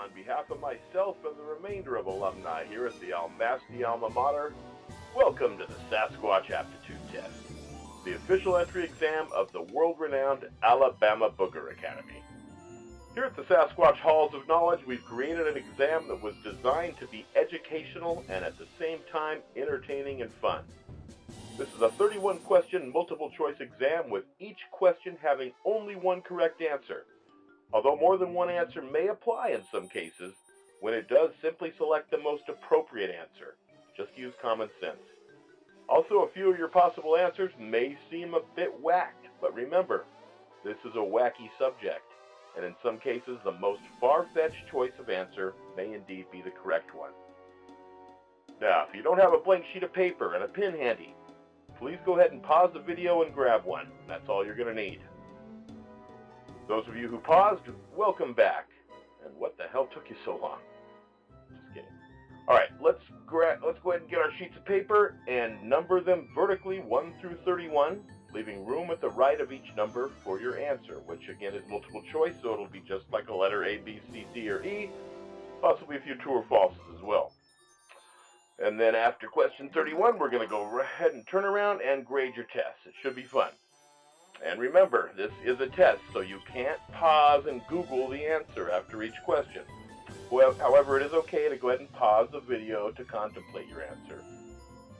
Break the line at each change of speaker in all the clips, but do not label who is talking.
on behalf of myself and the remainder of alumni here at the Almasti Alma Mater, welcome to the Sasquatch Aptitude Test, the official entry exam of the world-renowned Alabama Booger Academy. Here at the Sasquatch Halls of Knowledge, we've created an exam that was designed to be educational and at the same time entertaining and fun. This is a 31 question multiple choice exam with each question having only one correct answer. Although more than one answer may apply in some cases, when it does, simply select the most appropriate answer. Just use common sense. Also, a few of your possible answers may seem a bit whacked, but remember, this is a wacky subject, and in some cases, the most far-fetched choice of answer may indeed be the correct one. Now, if you don't have a blank sheet of paper and a pen handy, please go ahead and pause the video and grab one. That's all you're going to need. Those of you who paused, welcome back. And what the hell took you so long? Just kidding. All right, let's gra- let's go ahead and get our sheets of paper and number them vertically 1 through 31, leaving room at the right of each number for your answer, which again is multiple choice, so it'll be just like a letter A, B, C, D, or E, possibly a few true or falses as well. And then after question 31, we're going to go ahead and turn around and grade your test. It should be fun. And remember, this is a test, so you can't pause and Google the answer after each question. However, it is okay to go ahead and pause the video to contemplate your answer.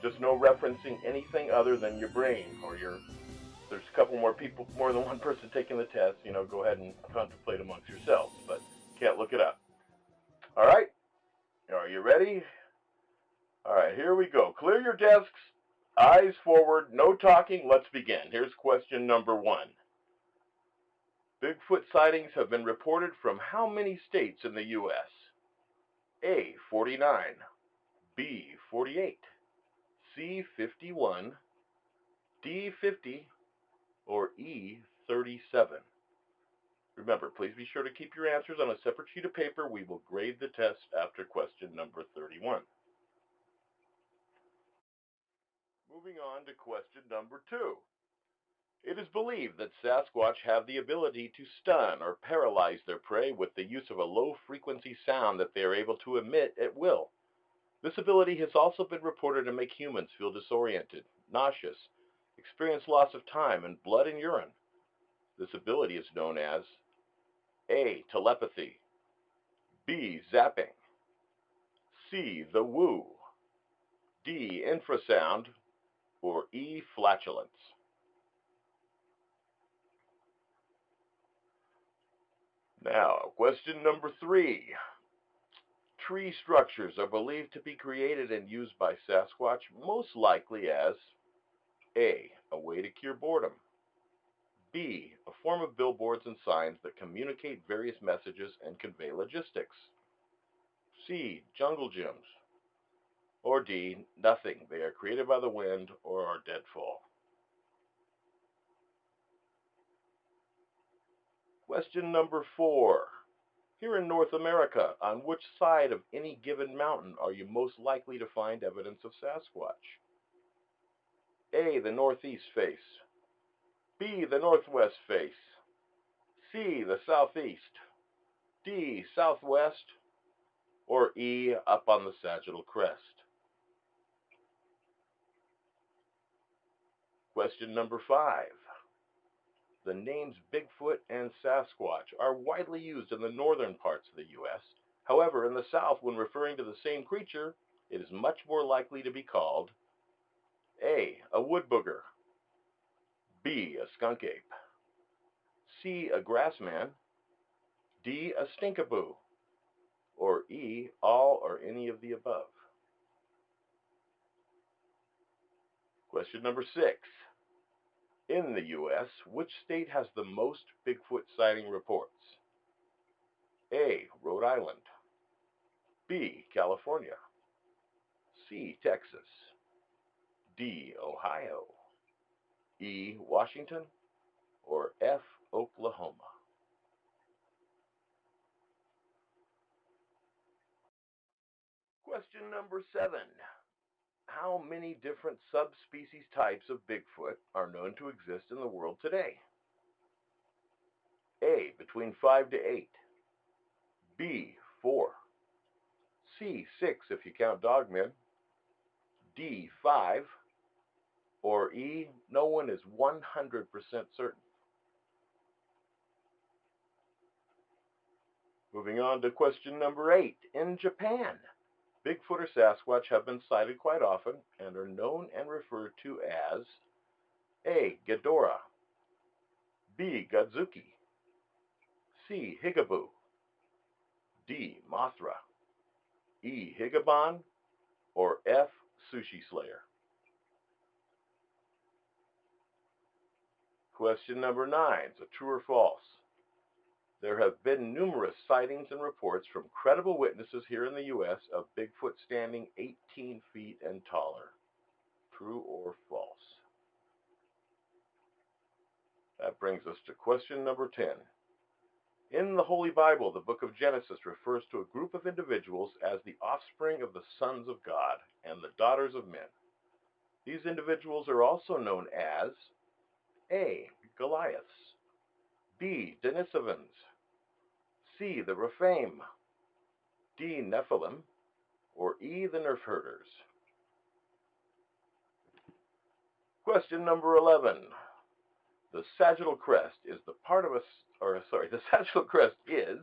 Just no referencing anything other than your brain or your. There's a couple more people, more than one person taking the test. You know, go ahead and contemplate amongst yourselves, but can't look it up. All right, are you ready? All right, here we go. Clear your desks. Eyes forward, no talking, let's begin. Here's question number one. Bigfoot sightings have been reported from how many states in the U.S.? A. 49, B. 48, C. 51, D. 50, or E. 37. Remember, please be sure to keep your answers on a separate sheet of paper. We will grade the test after question number 31. Moving on to question number two. It is believed that Sasquatch have the ability to stun or paralyze their prey with the use of a low frequency sound that they are able to emit at will. This ability has also been reported to make humans feel disoriented, nauseous, experience loss of time, and blood and urine. This ability is known as A. Telepathy, B. Zapping, C. The Woo, D. Infrasound, or E. flatulence. Now, question number three. Tree structures are believed to be created and used by Sasquatch most likely as A. A way to cure boredom. B. A form of billboards and signs that communicate various messages and convey logistics. C. Jungle gyms. Or D, nothing. They are created by the wind or are deadfall. Question number four. Here in North America, on which side of any given mountain are you most likely to find evidence of Sasquatch? A. The northeast face. B. The northwest face. C. The southeast. D. Southwest. Or E. Up on the sagittal crest. Question number five. The names Bigfoot and Sasquatch are widely used in the northern parts of the U.S. However, in the South, when referring to the same creature, it is much more likely to be called A. A wood booger B. A skunk ape C. A grassman D. A stinkaboo or E. All or any of the above. Question number six. In the U.S., which state has the most Bigfoot sighting reports? A. Rhode Island. B. California. C. Texas. D. Ohio. E. Washington. Or F. Oklahoma. Question number seven how many different subspecies types of Bigfoot are known to exist in the world today? A. Between 5 to 8. B. 4. C, 6 if you count dogmen. D, 5. Or E, no one is 100% certain. Moving on to question number 8. In Japan, Bigfoot or Sasquatch have been sighted quite often and are known and referred to as A. Ghidorah B. Godzuki C. Higaboo D. Mothra E. Higabon or F. Sushi Slayer Question number 9. is So true or false? There have been numerous sightings and reports from credible witnesses here in the U.S. of Bigfoot standing 18 feet and taller. True or false? That brings us to question number 10. In the Holy Bible, the book of Genesis refers to a group of individuals as the offspring of the sons of God and the daughters of men. These individuals are also known as A. Goliaths, B. Denisovans, C. The Rephaim, D. Nephilim, or E. The Nerf Herders. Question number 11. The sagittal crest is the part of a, or sorry, the sagittal crest is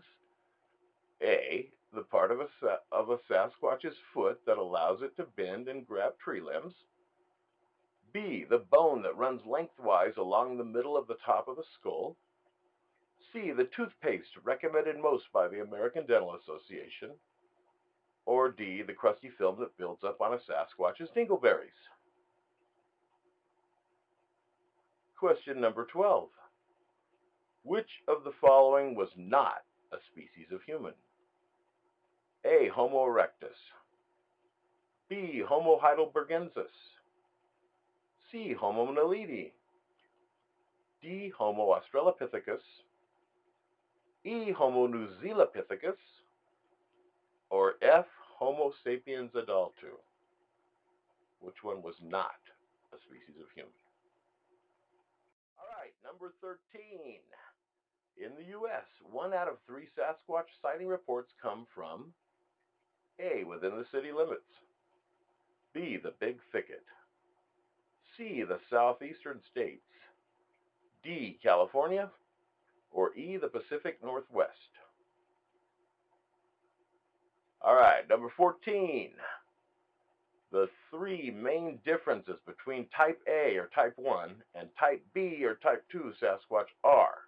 A. The part of a, of a Sasquatch's foot that allows it to bend and grab tree limbs. B. The bone that runs lengthwise along the middle of the top of the skull. C. The toothpaste recommended most by the American Dental Association. Or D. The crusty film that builds up on a Sasquatch's dingleberries. Question number 12. Which of the following was not a species of human? A. Homo erectus. B. Homo heidelbergensis. C. Homo naledi. D. Homo australopithecus. E. Homo newzealandopithecus, or F. Homo sapiens adultu? Which one was not a species of human? All right, number 13. In the U.S., one out of three Sasquatch sighting reports come from A. Within the city limits, B. The Big Thicket, C. The southeastern states, D. California, or E, the Pacific Northwest? All right, number 14. The three main differences between type A or type 1 and type B or type 2 Sasquatch are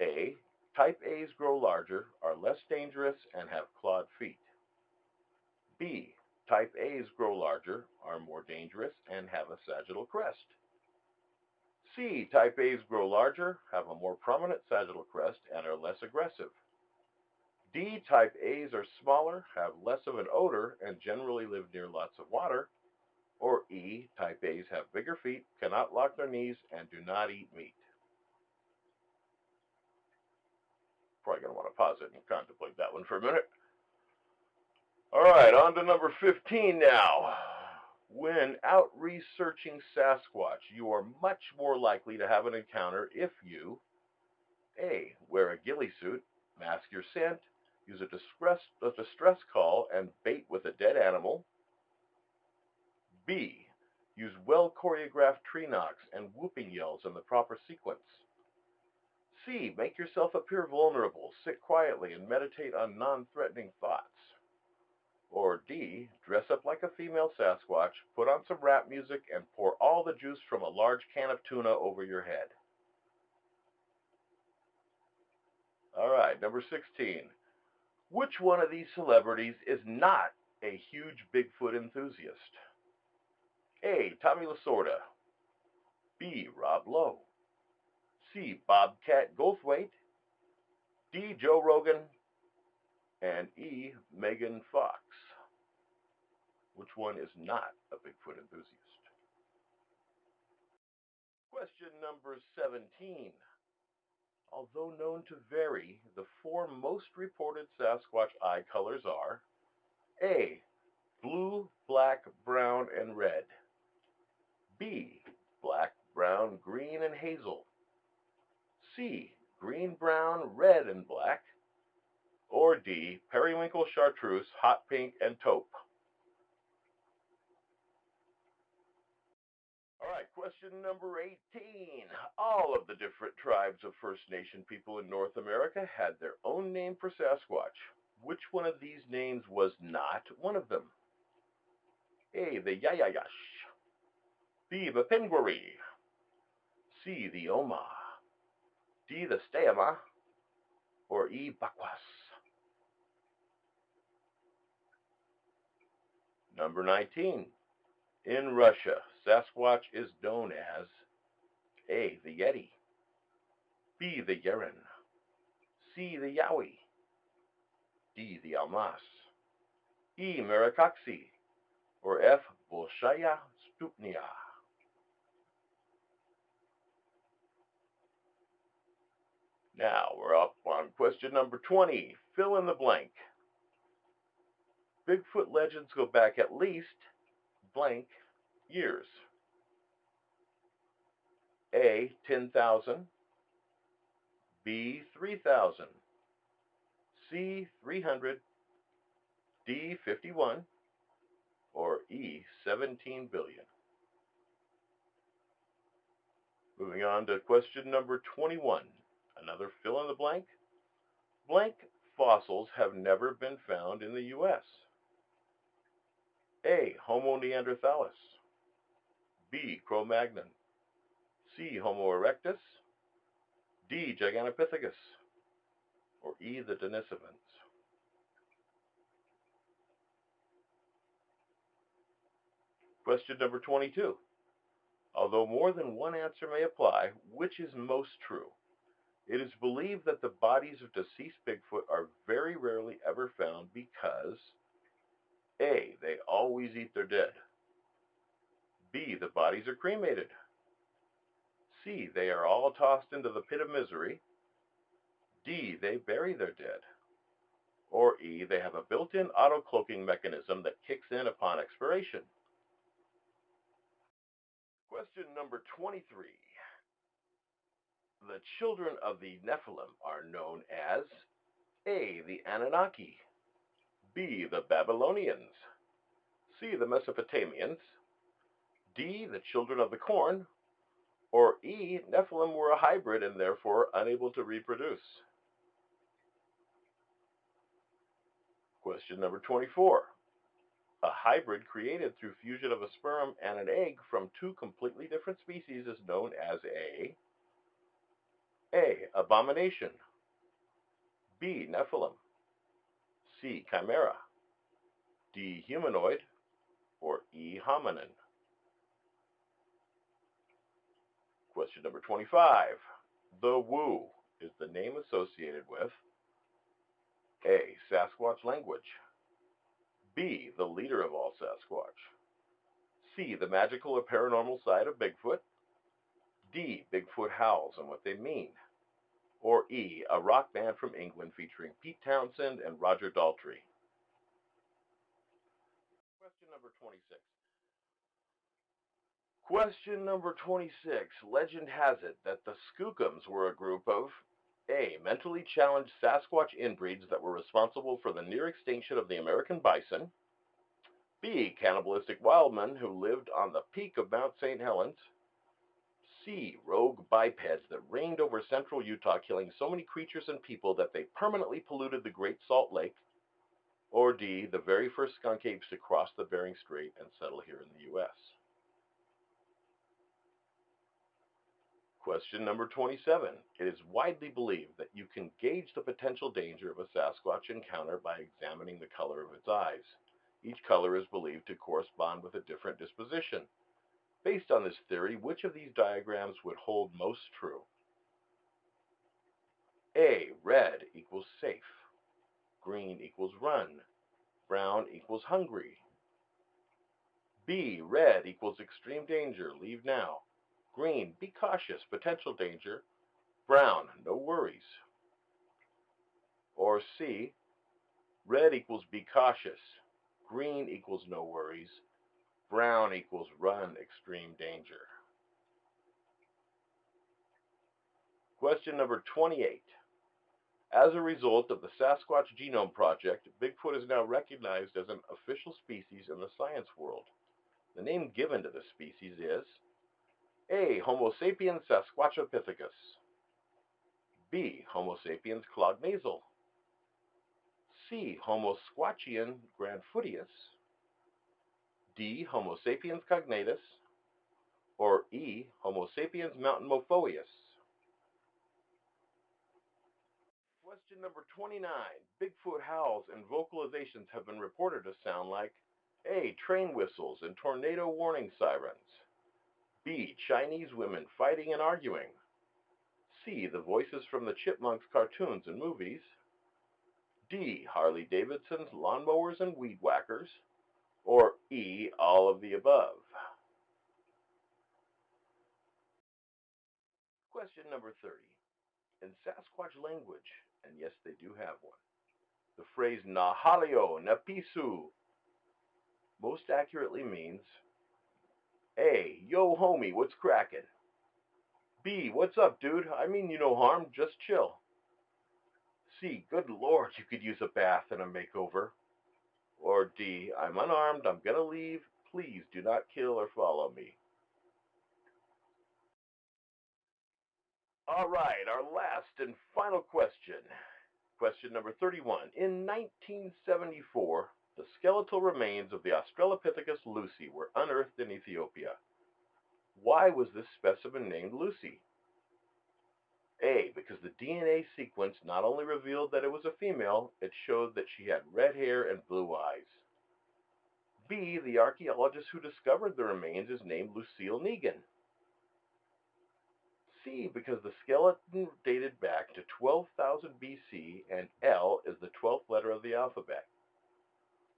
A. Type A's grow larger, are less dangerous, and have clawed feet. B. Type A's grow larger, are more dangerous, and have a sagittal crest. C. Type A's grow larger, have a more prominent sagittal crest, and are less aggressive. D. Type A's are smaller, have less of an odor, and generally live near lots of water. Or E. Type A's have bigger feet, cannot lock their knees, and do not eat meat. Probably going to want to pause it and contemplate that one for a minute. All right, on to number 15 now. When out researching Sasquatch, you are much more likely to have an encounter if you A. Wear a ghillie suit, mask your scent, use a distress, a distress call and bait with a dead animal. B. Use well choreographed tree knocks and whooping yells in the proper sequence. C. Make yourself appear vulnerable, sit quietly, and meditate on non threatening thoughts. Or D, dress up like a female Sasquatch, put on some rap music, and pour all the juice from a large can of tuna over your head. All right, number 16. Which one of these celebrities is not a huge Bigfoot enthusiast? A. Tommy Lasorda. B. Rob Lowe. C. Bobcat Goldthwait. D. Joe Rogan and E. Megan Fox. Which one is not a Bigfoot enthusiast? Question number 17. Although known to vary, the four most reported Sasquatch eye colors are A. Blue, black, brown, and red. B. Black, brown, green, and hazel. C. Green, brown, red, and black. Or D, periwinkle, chartreuse, hot pink, and taupe. All right, question number 18. All of the different tribes of First Nation people in North America had their own name for Sasquatch. Which one of these names was not one of them? A. The Yayayash. B. The Pingwari. C. The Oma. D. The Stayama. Or E. Bakwas. Number 19. In Russia, Sasquatch is known as A. The Yeti. B. The Yeren. C. The Yowie. D. The Almas. E. Maracoxi. Or F. Bolshaya Stupnia. Now we're up on question number 20. Fill in the blank. Bigfoot legends go back at least blank years. A. 10,000. B. 3,000. C. 300. D. 51. Or E. 17 billion. Moving on to question number 21. Another fill in the blank. Blank fossils have never been found in the U.S. A. Homo neanderthalis. B. Cro-Magnon. C. Homo erectus. D. Gigantopithecus. Or E. The Denisovans. Question number 22. Although more than one answer may apply, which is most true? It is believed that the bodies of deceased Bigfoot are very rarely ever found because A. They always eat their dead. B. The bodies are cremated. C. They are all tossed into the pit of misery. D. They bury their dead. Or E. They have a built-in auto-cloaking mechanism that kicks in upon expiration. Question number 23. The children of the Nephilim are known as A. The Anunnaki B. The Babylonians C. The Mesopotamians D. The children of the corn or E. Nephilim were a hybrid and therefore unable to reproduce. Question number 24. A hybrid created through fusion of a sperm and an egg from two completely different species is known as a a. Abomination. B. Nephilim. C. Chimera. D. Humanoid. Or E. Hominin. Question number 25. The Woo is the name associated with A. Sasquatch language. B. The leader of all Sasquatch. C. The magical or paranormal side of Bigfoot. D. Bigfoot howls and what they mean. Or E. A rock band from England featuring Pete Townshend and Roger Daltrey. Question number 26. Question number 26. Legend has it that the Skookums were a group of A. Mentally challenged Sasquatch inbreeds that were responsible for the near extinction of the American bison. B. Cannibalistic wildmen who lived on the peak of Mount St. Helens see rogue bipeds that reigned over central Utah, killing so many creatures and people that they permanently polluted the Great Salt Lake? Or D, the very first skunk apes to cross the Bering Strait and settle here in the U.S.? Question number 27. It is widely believed that you can gauge the potential danger of a Sasquatch encounter by examining the color of its eyes. Each color is believed to correspond with a different disposition. Based on this theory, which of these diagrams would hold most true? A. Red equals safe. Green equals run. Brown equals hungry. B. Red equals extreme danger. Leave now. Green, be cautious. Potential danger. Brown, no worries. Or C. Red equals be cautious. Green equals no worries. Brown equals run extreme danger. Question number 28. As a result of the Sasquatch Genome Project, Bigfoot is now recognized as an official species in the science world. The name given to the species is A. Homo sapiens sasquatchopithecus B. Homo sapiens clognasal C. Homo squatchian grandfootius D. Homo sapiens cognatus or E. Homo sapiens mountain mountainmophobus Question number 29. Bigfoot howls and vocalizations have been reported to sound like A. Train whistles and tornado warning sirens. B. Chinese women fighting and arguing. C. The voices from the Chipmunks cartoons and movies. D. Harley Davidson's lawnmowers and weed whackers. Or E. All of the above. Question number 30. In Sasquatch language, and yes, they do have one. The phrase Nahalio Napisu most accurately means A. Yo, homie, what's crackin'? B. What's up, dude? I mean you no harm, just chill. C. Good lord, you could use a bath and a makeover. Or D. I'm unarmed, I'm gonna leave. Please do not kill or follow me. All right, our last and final question. Question number 31. In 1974, the skeletal remains of the Australopithecus lucy were unearthed in Ethiopia. Why was this specimen named Lucy? A. Because the DNA sequence not only revealed that it was a female, it showed that she had red hair and blue eyes. B. The archaeologist who discovered the remains is named Lucille Negan. C because the skeleton dated back to 12,000 BC and L is the 12th letter of the alphabet.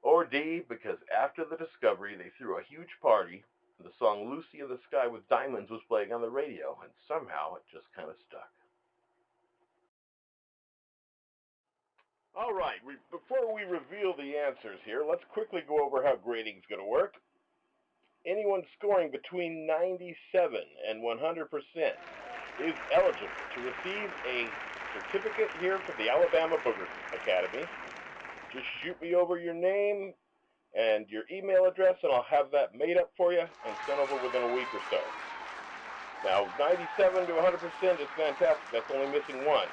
Or D because after the discovery they threw a huge party and the song Lucy in the Sky with Diamonds was playing on the radio and somehow it just kind of stuck. All right, before we reveal the answers here, let's quickly go over how grading is going to work. Anyone scoring between 97 and 100% is eligible to receive a certificate here from the Alabama Booger Academy. Just shoot me over your name and your email address, and I'll have that made up for you and sent over within a week or so. Now, 97 to 100% is fantastic. That's only missing one.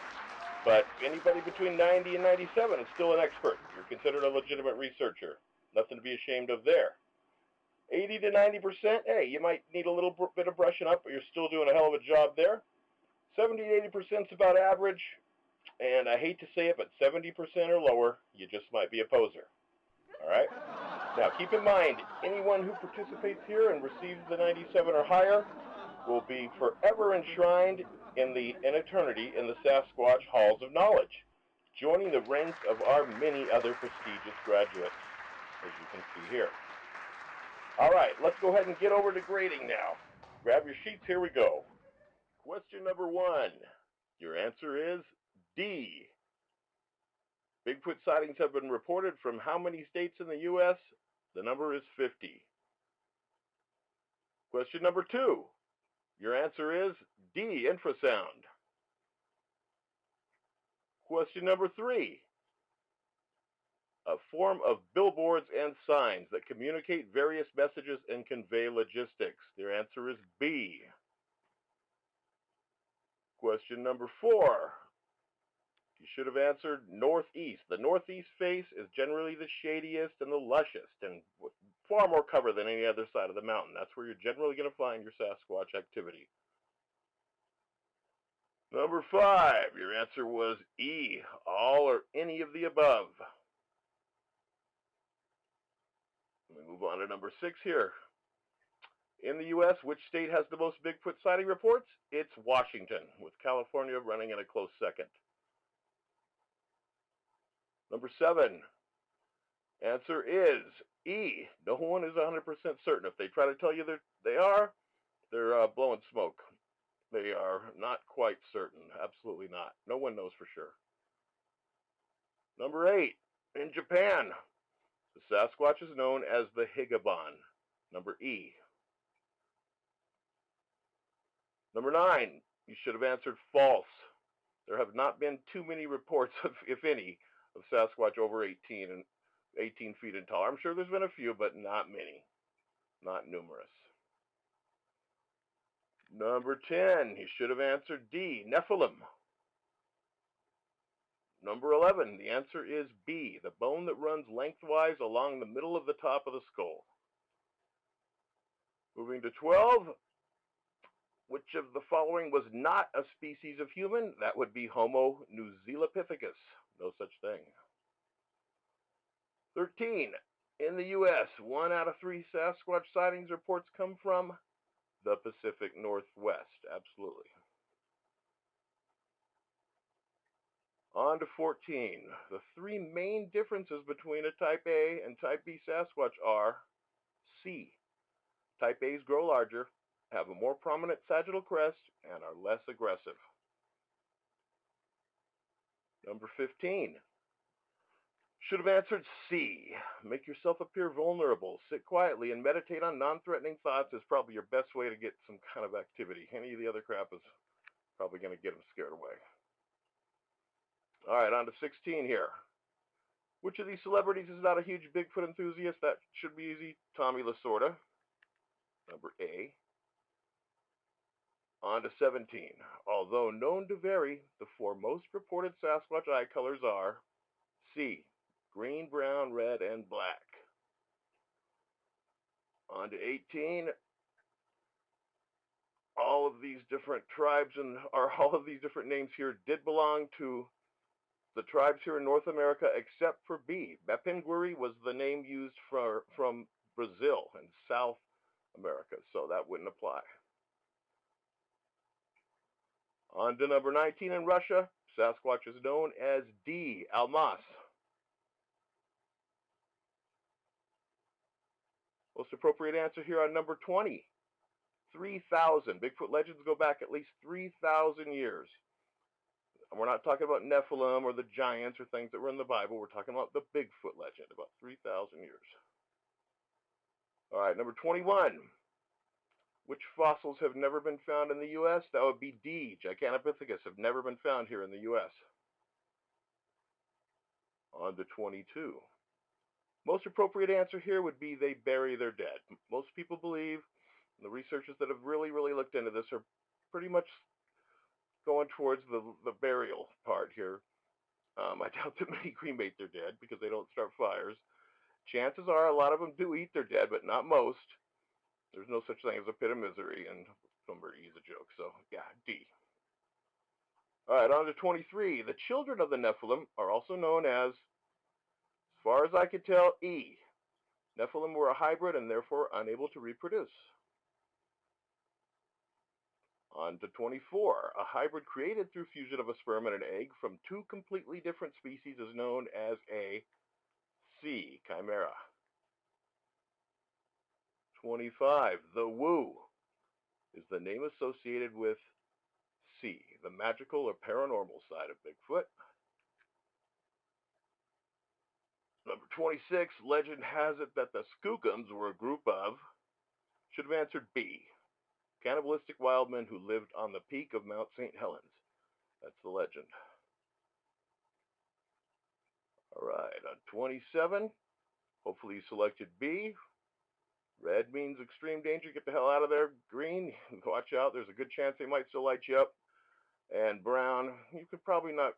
But anybody between 90 and 97 is still an expert. You're considered a legitimate researcher. Nothing to be ashamed of there. 80 to 90%, hey, you might need a little bit of brushing up, but you're still doing a hell of a job there. 70 to 80% is about average, and I hate to say it, but 70% or lower, you just might be a poser. All right? Now, keep in mind, anyone who participates here and receives the 97 or higher will be forever enshrined in the in eternity in the Sasquatch Halls of Knowledge, joining the ranks of our many other prestigious graduates, as you can see here. All right, let's go ahead and get over to grading now. Grab your sheets, here we go. Question number one. Your answer is D. Bigfoot sightings have been reported from how many states in the U.S.? The number is 50. Question number two. Your answer is D, infrasound. Question number three. A form of billboards and signs that communicate various messages and convey logistics. Their answer is B. Question number four. You should have answered northeast. The northeast face is generally the shadiest and the lushest and far more cover than any other side of the mountain. That's where you're generally going to find your Sasquatch activity. Number five, your answer was E, all or any of the above. Me move on to number six here. In the U.S., which state has the most Bigfoot sighting reports? It's Washington, with California running in a close second. Number seven, answer is E. No one is 100% certain. If they try to tell you they are, they're uh, blowing smoke. Are not quite certain. Absolutely not. No one knows for sure. Number eight, in Japan, the Sasquatch is known as the Higabon. Number E. Number nine, you should have answered false. There have not been too many reports, of, if any, of Sasquatch over 18 and 18 feet and tall. I'm sure there's been a few, but not many, not numerous. Number 10, he should have answered D, Nephilim. Number 11, the answer is B, the bone that runs lengthwise along the middle of the top of the skull. Moving to 12, which of the following was not a species of human? That would be Homo newzealopithecus. No such thing. 13. In the U.S., one out of three Sasquatch sightings reports come from the Pacific Northwest. Absolutely. On to 14. The three main differences between a Type A and Type B Sasquatch are C. Type A's grow larger, have a more prominent sagittal crest, and are less aggressive. Number 15. Should have answered C. Make yourself appear vulnerable. Sit quietly and meditate on non-threatening thoughts is probably your best way to get some kind of activity. Any of the other crap is probably going to get them scared away. All right, on to 16 here. Which of these celebrities is not a huge Bigfoot enthusiast? That should be easy. Tommy Lasorda, number A. On to 17. Although known to vary, the four most reported Sasquatch eye colors are C, green, brown, red, and black. On to 18. All of these different tribes and or all of these different names here did belong to the tribes here in North America except for B. Bapinguari was the name used for from Brazil and South America, so that wouldn't apply. On to number 19 in Russia, Sasquatch is known as D. Almas. Most appropriate answer here on number 20. 3,000. Bigfoot legends go back at least 3,000 years. And we're not talking about Nephilim or the giants or things that were in the Bible. We're talking about the Bigfoot legend, about 3,000 years. All right, number 21. Which fossils have never been found in the U.S.? That would be D. Gigantopithecus have never been found here in the U.S. On to 22. Most appropriate answer here would be they bury their dead. Most people believe, the researchers that have really, really looked into this are pretty much going towards the, the burial part here. Um, I doubt that many cremate their dead because they don't start fires. Chances are a lot of them do eat their dead, but not most. There's no such thing as a pit of misery, and E is a joke. So, yeah, D. All right, on to 23. The children of the Nephilim are also known as far as I could tell, E. Nephilim were a hybrid and therefore unable to reproduce. On to 24. A hybrid created through fusion of a sperm and an egg from two completely different species is known as a C. Chimera. 25. The Woo is the name associated with C, the magical or paranormal side of Bigfoot. Number 26, legend has it that the Skookums were a group of, should have answered B, cannibalistic wild men who lived on the peak of Mount St. Helens. That's the legend. All right, on 27, hopefully you selected B, Red means extreme danger. Get the hell out of there. Green, watch out. There's a good chance they might still light you up. And brown, you could probably not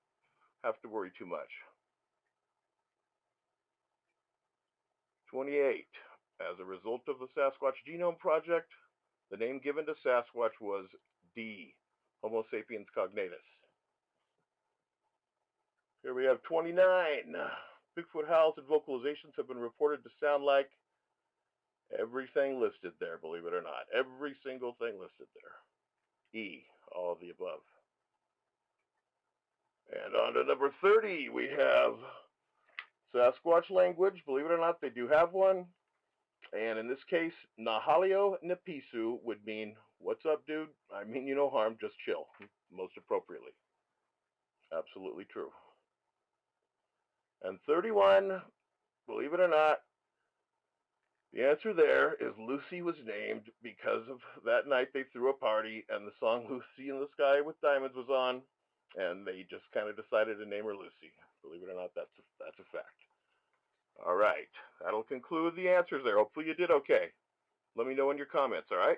have to worry too much. 28. As a result of the Sasquatch Genome Project, the name given to Sasquatch was D, Homo sapiens cognatus. Here we have 29. Bigfoot howls and vocalizations have been reported to sound like Everything listed there, believe it or not. Every single thing listed there. E, all of the above. And on to number 30, we have Sasquatch language. Believe it or not, they do have one. And in this case, Nahalio Nepisu would mean, what's up, dude? I mean you no harm, just chill, most appropriately. Absolutely true. And 31, believe it or not, the answer there is Lucy was named because of that night they threw a party and the song Lucy in the Sky with Diamonds was on. and they just kind of decided to name her Lucy. Believe it or not, that's a, that's a fact. All right, that'll conclude the answers there. Hopefully you did okay. Let me know in your comments, all right?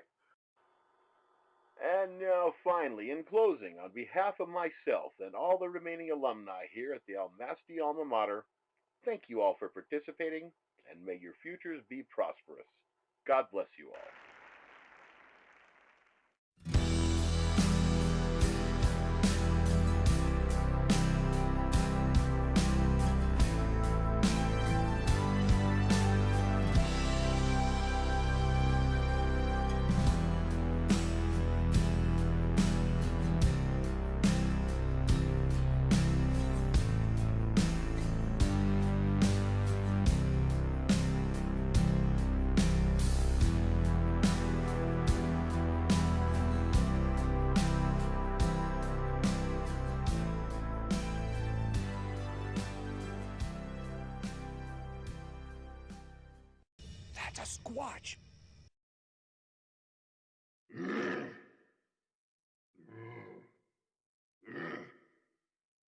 And now, finally, in closing, on behalf of myself and all the remaining alumni here at the Almasty Alma Mater, thank you all for participating, and may your futures be prosperous. God bless you all.
That's